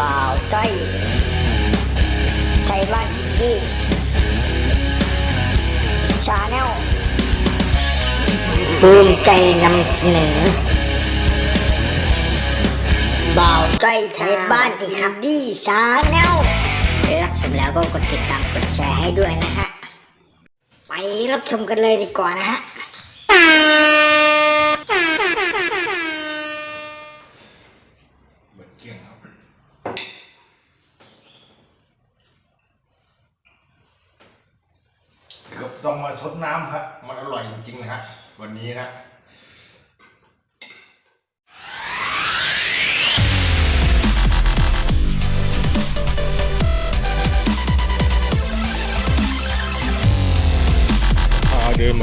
บ่าวจ้อยไทยบ้านอินดี้ channel ภูมิใจนำเสนอบ่าวจ้อยไทยบ้านอินดี้ channel รับชมแล้วก็กดติดตามกดแชร์ให้ด้วยนะฮะ ไปรับชมกันเลยดีกว่านะฮะ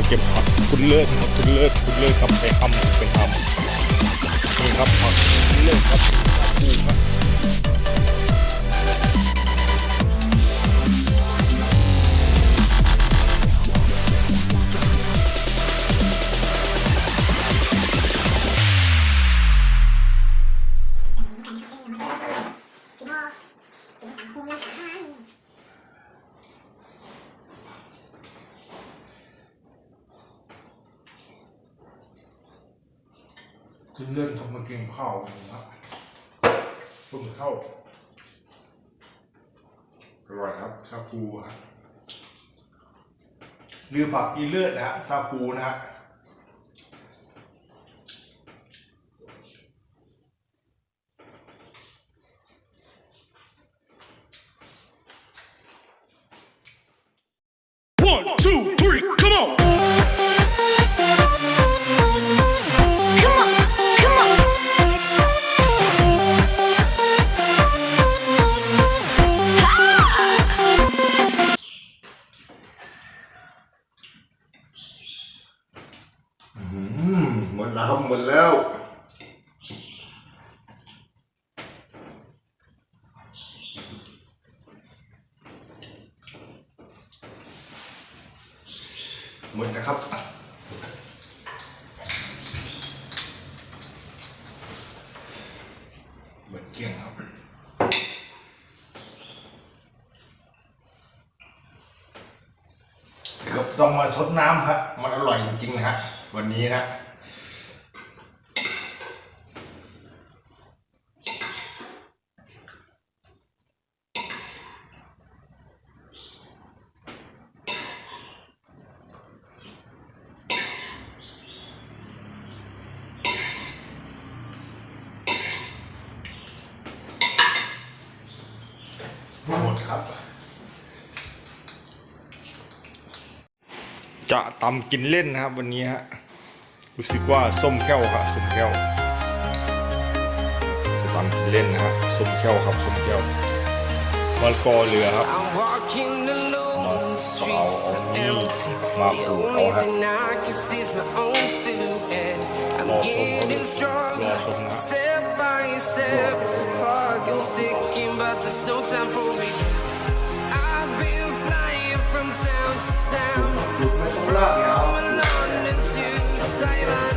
เดินมาเก็บผักคุณเลิศครับคุณเลิศคุณเลิศครับไปทำไปทำนี่ครับผักคุณเลิศครับปูครับ กินข้าวนะครับเพิ่งเข้าอร่อยครับซาคูฮะหรือผักอีเลือดนะฮะซาคูนะฮะ หมดนะครับเหมือนเกี้ยงครับเกือบต้องมาซดน้ำครับมันอร่อยจริงๆนะฮะวันนี้นะ หมดครับ จะตำกินเล่นนะครับวันนี้ฮะ รู้สึกว่าส้มแก้วค่ะส้มแก้ว จะตำกินเล่นนะครับส้มแก้วครับส้มแก้วมะละกอเหลือครับมาปลูกเอาฮะรอชมรอชมนะ but there's no time for me. I've been flying from town to town, from London to Taiwan.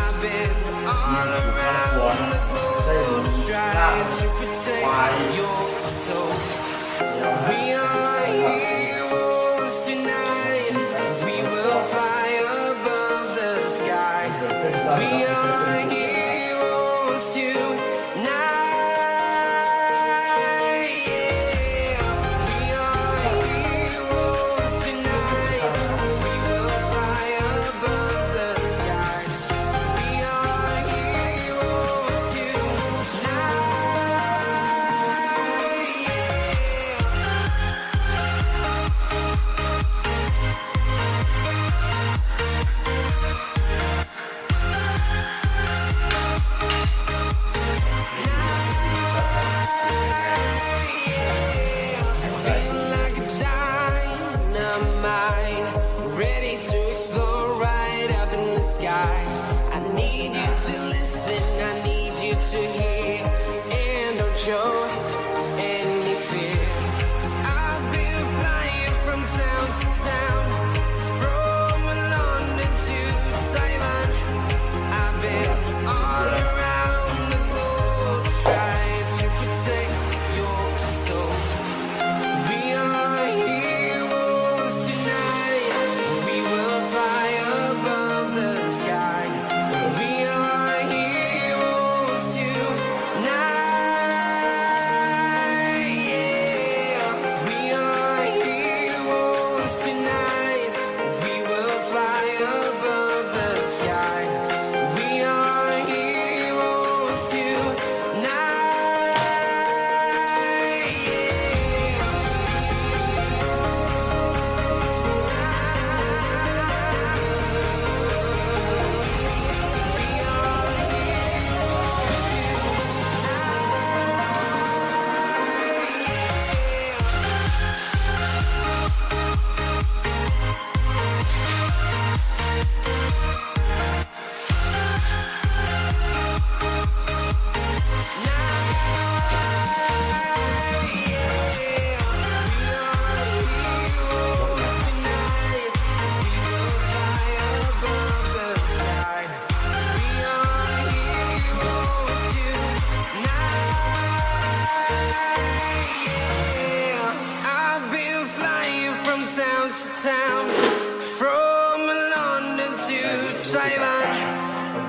I've been all around the globe trying to protect your soul.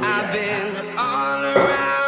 I've been all around.